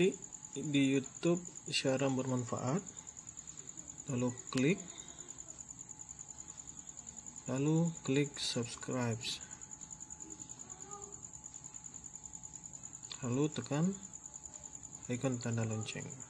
ikuti di YouTube siaran bermanfaat. Lalu klik. Lalu klik subscribe. Lalu tekan icon tanda lonceng.